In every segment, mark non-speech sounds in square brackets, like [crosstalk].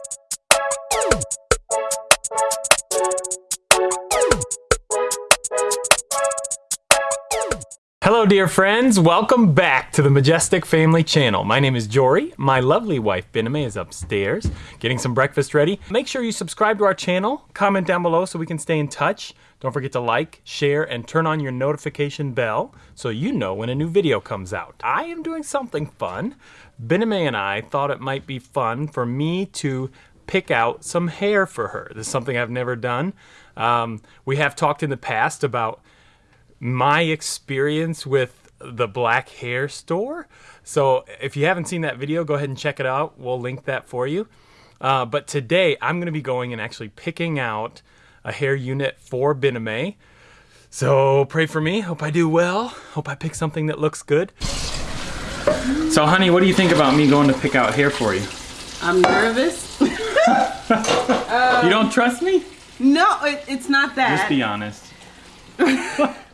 Thank Hello dear friends, welcome back to the Majestic Family Channel. My name is Jory, my lovely wife Biname is upstairs getting some breakfast ready. Make sure you subscribe to our channel, comment down below so we can stay in touch. Don't forget to like, share, and turn on your notification bell so you know when a new video comes out. I am doing something fun. Biname and I thought it might be fun for me to pick out some hair for her. This is something I've never done. Um, we have talked in the past about my experience with the black hair store. So if you haven't seen that video, go ahead and check it out. We'll link that for you. Uh, but today I'm going to be going and actually picking out a hair unit for Biname. So pray for me. Hope I do well. Hope I pick something that looks good. So honey, what do you think about me going to pick out hair for you? I'm nervous. [laughs] you don't trust me? No, it, it's not that. Just be honest. [laughs]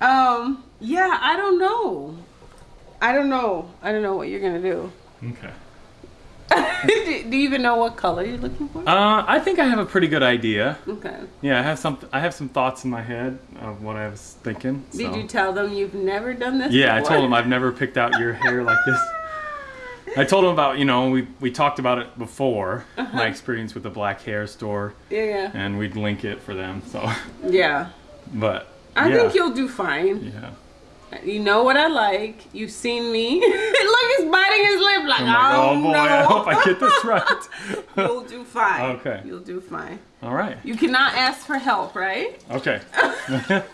um, yeah, I don't know. I don't know. I don't know what you're gonna do. Okay. [laughs] do, do you even know what color you're looking for? Uh, I think I have a pretty good idea. Okay. Yeah, I have some. I have some thoughts in my head of what I was thinking. Did you tell them you've never done this? Yeah, before? I told them I've never picked out your hair like this. I told them about you know we we talked about it before Uh -huh. my experience with the black hair store. Yeah. yeah. And we'd link it for them. So. Yeah. But. I yeah. think you'll do fine. Yeah. You know what I like. You've seen me. [laughs] Look, he's biting his lip like, I'm like, oh, oh boy, no. I hope I get this right. [laughs] [laughs] You'll do fine. Okay. You'll do fine. All right. You cannot ask for help, right? Okay. I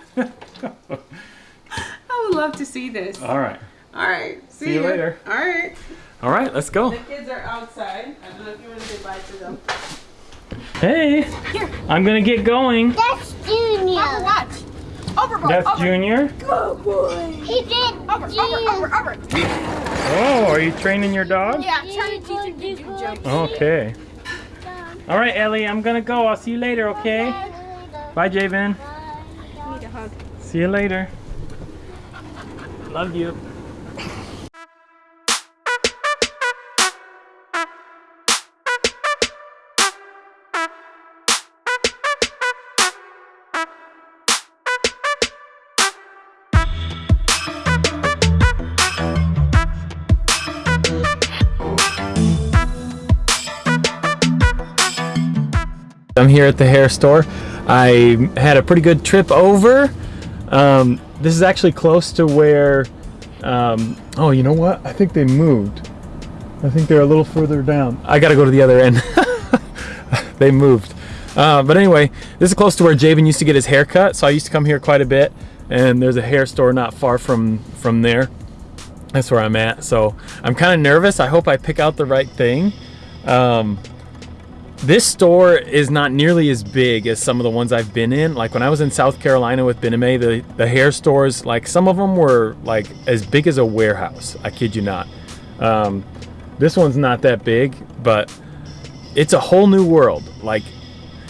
would love to see this. All right. All right. See, See you ya. later. All right. All right, let's go. The kids are outside. I don't know if you want to say bye to them. Hey. Here. I'm gonna get going. That's Junior. Papa, watch. Over, boy. That's over. Junior. Good boy. He did Over, Junior. over, over, over. Oh, are you training your dog? Yeah, trying to teach him to do jumps. Okay. All right, Ellie, I'm gonna go. I'll see you later, okay? Bye, Javen. Need a hug. See you later. Love you. I'm here at the hair store. I had a pretty good trip over. Um, this is actually close to where, um, oh, you know what? I think they moved. I think they're a little further down. I gotta go to the other end. [laughs] they moved. Uh, but anyway, this is close to where Javen used to get his hair cut, so I used to come here quite a bit. And there's a hair store not far from, from there. That's where I'm at. So I'm kind of nervous. I hope I pick out the right thing. Um, this store is not nearly as big as some of the ones I've been in. Like when I was in South Carolina with Biname, the, the hair stores, like some of them were like as big as a warehouse. I kid you not. Um, this one's not that big, but it's a whole new world. Like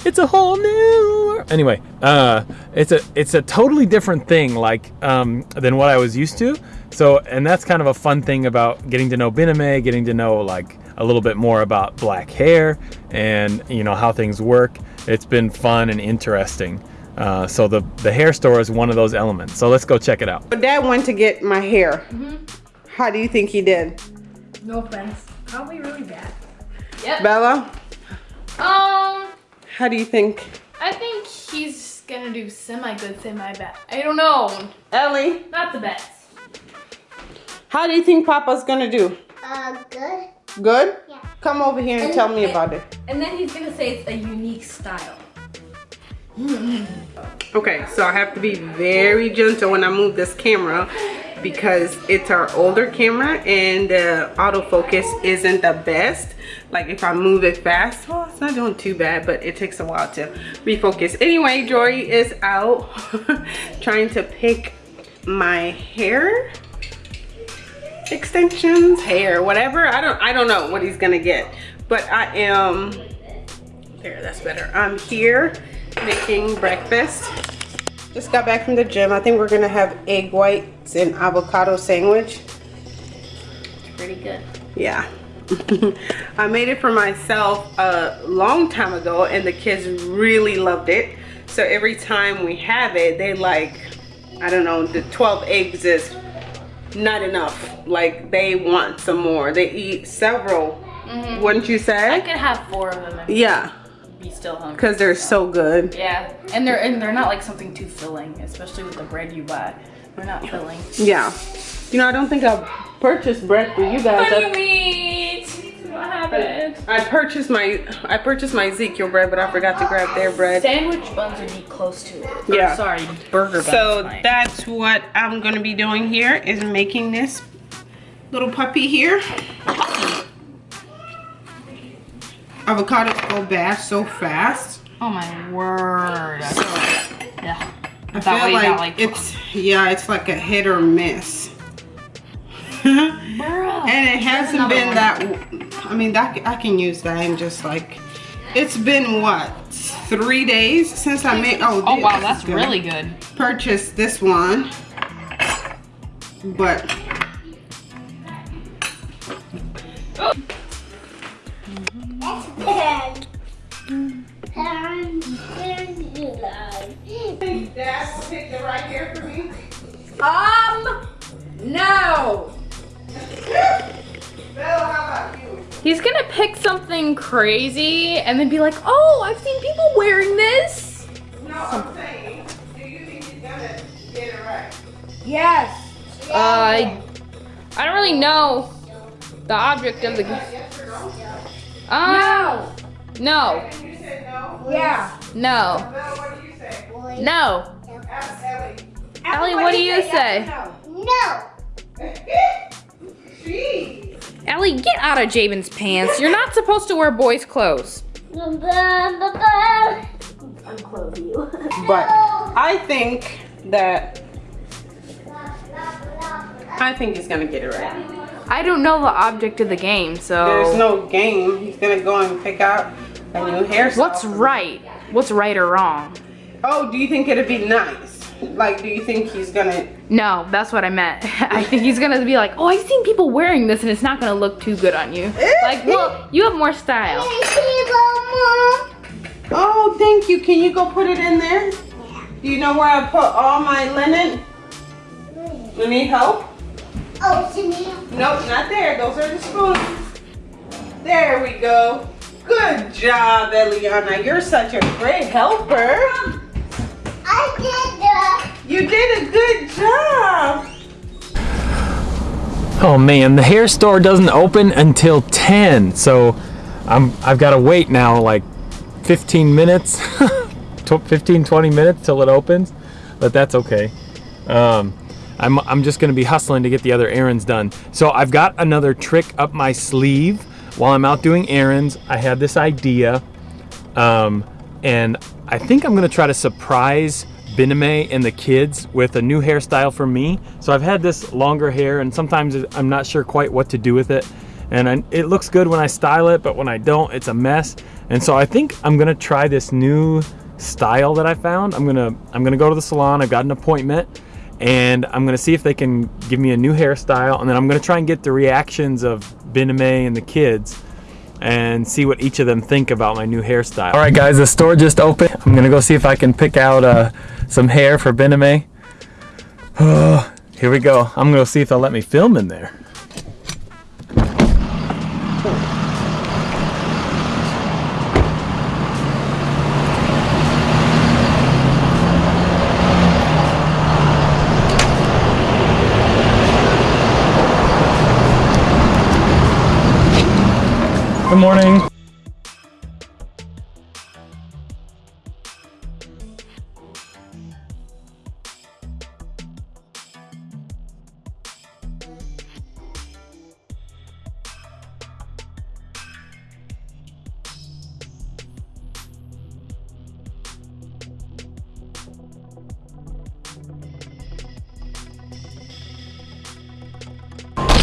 it's a whole new world. Anyway, uh, it's a it's a totally different thing like um, than what I was used to. So, and that's kind of a fun thing about getting to know Biname, getting to know like a little bit more about black hair and you know how things work. It's been fun and interesting. Uh, so the the hair store is one of those elements. So let's go check it out. But Dad went to get my hair. Mm-hmm. How do you think he did? No offense. Probably really bad. Bella, Um, how do you think? I think he's gonna do semi-good, semi-bad. I don't know. Ellie, Not the best. How do you think Papa's gonna do? Uh, good. Good? Yeah. Come over here and tell me about it. And then he's gonna say it's a unique style. [laughs] Okay, so I have to be very gentle when I move this camera because it's our older camera and the autofocus isn't the best. Like if I move it fast, well, it's not doing too bad, but it takes a while to refocus. Anyway, Jory is out [laughs] trying to pick my hair extensions, hair, whatever. I don't I don't know what he's gonna get. But I am there, that's better. I'm here making breakfast. Just got back from the gym. I think we're gonna have egg whites and avocado sandwich. Pretty good. Yeah. [laughs] I made it for myself a long time ago and the kids really loved it. So every time we have it, they like, I don't know, the 12 eggs is not enough. Like they want some more. They eat several, mm-hmm. wouldn't you say? I could have four of them Yeah, be still hungry. because they're so good. Yeah, and they're and they're not like something too filling, especially with the bread you buy. They're not filling. Yeah. You know, I don't think I've purchased bread for you guys. What happened? I purchased my I purchased my Ezekiel bread, but I forgot to grab their bread. Sandwich buns would be close to it. Or, Yeah. sorry, burger buns. So that's what I'm gonna be doing here is making this little puppy here. Avocados go bad so fast. Oh my word. So yeah. I feel like, got, like, it's yeah, it's like a hit or miss. [laughs] and it hasn't been one. that. I mean, that I can use that and just like. It's been what three days since I made. Oh, Oh this wow, that's good. really good. purchased this one, but That's bad. And then you like. Dad will pick the right here for me. Um, no. He's gonna pick something crazy and then be like, oh, I've seen people wearing this. No, I'm saying, do you think he's gonna get it right? Yes. Uh, I, I don't really know the object of the. Yes or no? No. No. Yeah. No. Bella, what do you say? No. Ellie. What do you say? No. Jeez. Ellie, get out of Javen's pants. You're not supposed to wear boys' clothes. Unclothe you. [laughs] But I think that I think he's gonna get it right. I don't know the object of the game, so. There's no game. He's gonna go and pick out a new hairstyle. What's right? What's right or wrong? Oh, do you think it'd be nice? Like, do you think he's gonna? No, that's what I meant. [laughs] I think he's gonna be like, oh, I've seen people wearing this and it's not gonna look too good on you. Eh? Like, well, you have more style. Oh, thank you. Can you go put it in there? Do you know where I put all my linen? You need help? Oh, Chanel. Nope, not there. Those are the spoons. There we go. Good job, Eliana. You're such a great helper. I did that. You did a good job. Oh man, the hair store doesn't open until 10, so I'm I've got to wait now like 15 minutes, [laughs] tw- 15 20 minutes till it opens, but that's okay. Um, I'm I'm just gonna be hustling to get the other errands done. So I've got another trick up my sleeve while I'm out doing errands. I had this idea, um, and I think I'm gonna try to surprise Biname and the kids with a new hairstyle for me. So I've had this longer hair, and sometimes I'm not sure quite what to do with it. And I, it looks good when I style it, but when I don't, it's a mess. And so I think I'm gonna try this new style that I found. I'm gonna I'm gonna go to the salon. I've got an appointment, and I'm gonna see if they can give me a new hairstyle, and then I'm gonna try and get the reactions of Biname and the kids and see what each of them think about my new hairstyle. All right, guys, the store just opened. I'm gonna go see if I can pick out uh, some hair for Biname. Oh, [sighs] here we go. I'm gonna see if they'll let me film in there. Good morning.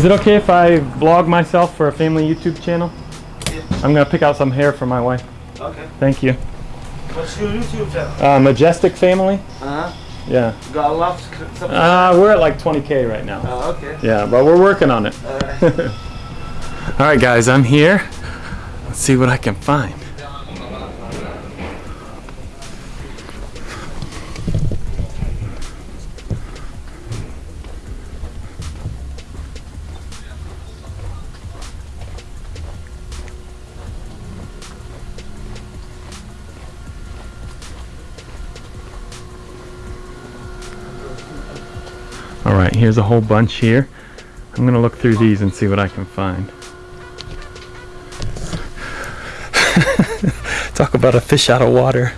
Is it okay if I vlog myself for a family YouTube channel? Yeah. I'm gonna pick out some hair for my wife. Okay. Thank you. What's your YouTube channel? Uh, Majestic Family? Uh huh. Yeah. Got a lot of stuff. Uh, we're at like 20k right now. Oh, okay. Yeah, but we're working on it. Alright. [laughs] All right, guys, I'm here. Let's see what I can find. All right, here's a whole bunch here. I'm gonna look through these and see what I can find. [laughs] Talk about a fish out of water.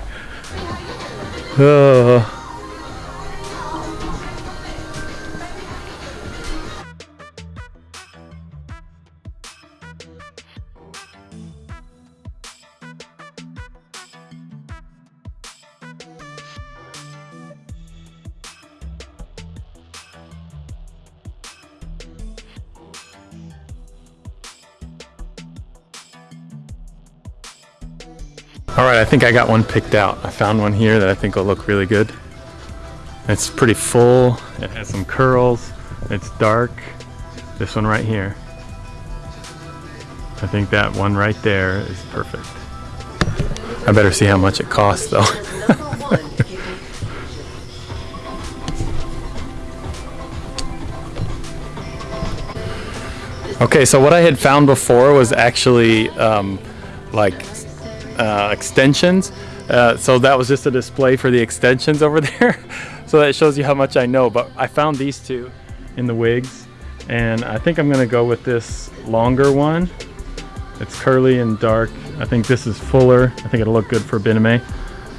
Oh. All right, I think I got one picked out. I found one here that I think will look really good. It's pretty full. It has some curls. It's dark. This one right here. I think that one right there is perfect. I better see how much it costs though. [laughs] okay, so what I had found before was actually um, like uh, extensions. Uh, so that was just a display for the extensions over [laughs] there. so that shows you how much I know. But I found these two in the wigs. And I think I'm gonna go with this longer one. It's curly and dark. I think this is fuller. I think it'll look good for Biname.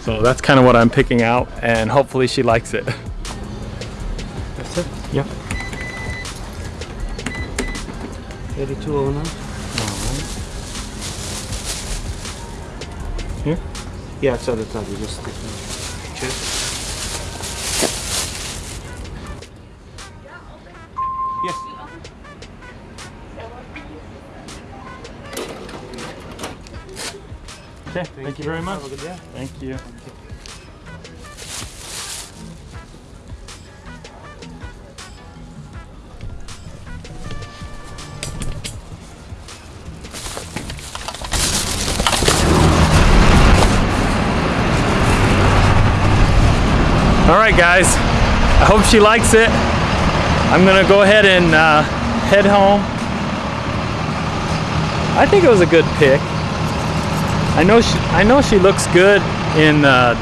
So that's kind of what I'm picking out and hopefully she likes it. That's it. Yep. 8209. Yeah, it's at the top. You just picture. Yes. Okay, thank, you very much. Thank you. All right, guys. I hope she likes it. I'm gonna go ahead and uh, head home. I think it was a good pick. I know she, I know she looks good in uh,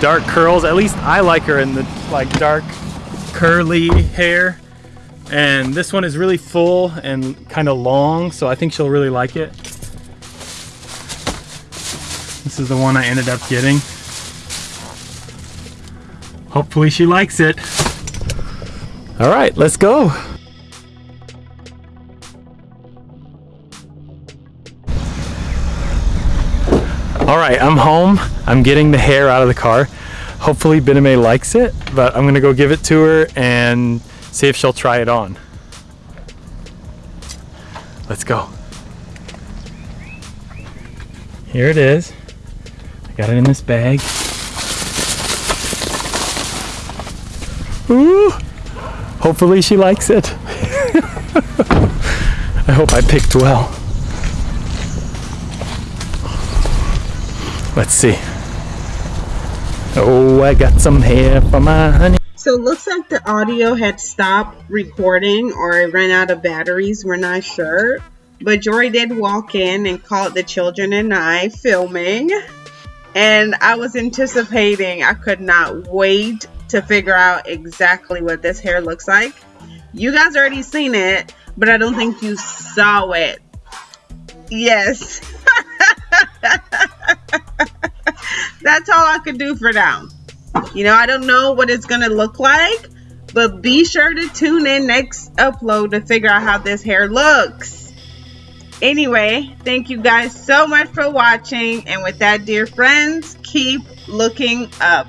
dark curls. At least I like her in the like dark curly hair. And this one is really full and kind of long, so I think she'll really like it. This is the one I ended up getting. Hopefully she likes it. All right, let's go. All right, I'm home. I'm getting the hair out of the car. Hopefully Biname likes it, but I'm gonna go give it to her and see if she'll try it on. Let's go. Here it is. I got it in this bag. Ooh, hopefully she likes it. [laughs] I hope I picked well. Let's see. Oh, I got some hair for my honey. So it looks like the audio had stopped recording or it ran out of batteries. We're not sure. But Jory did walk in and caught the children and I filming. And I was anticipating, I could not wait to figure out exactly what this hair looks like. You guys already seen it, but I don't think you saw it. Yes. [laughs] That's all I could do for now. You know, I don't know what it's going to look like, but be sure to tune in next upload to figure out how this hair looks. Anyway, thank you guys so much for watching. And with that, dear friends, keep looking up.